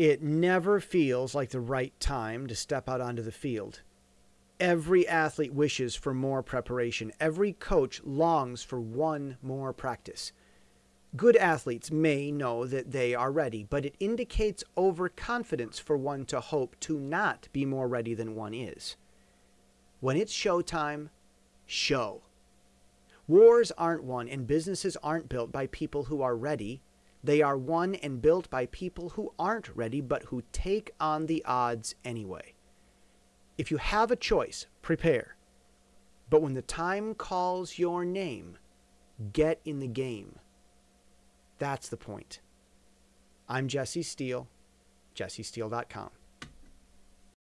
It never feels like the right time to step out onto the field. Every athlete wishes for more preparation. Every coach longs for one more practice. Good athletes may know that they are ready, but it indicates overconfidence for one to hope to not be more ready than one is. When it's showtime, show. Wars aren't won and businesses aren't built by people who are ready. They are won and built by people who aren't ready but who take on the odds anyway. If you have a choice, prepare. But when the time calls your name, get in the game. That's the point. I'm Jesse Steele, jessesteele.com.